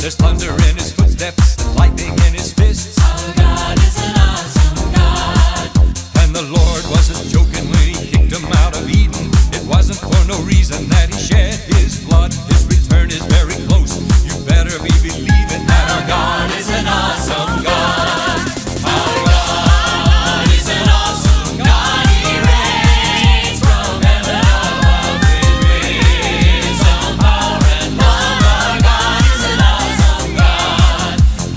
There's thunder in his footsteps and lightning in his fists. Our God is an awesome God. And the Lord wasn't joking when he kicked him out of Eden. It wasn't for no reason that he shed his blood. His return is very close. You better be believing.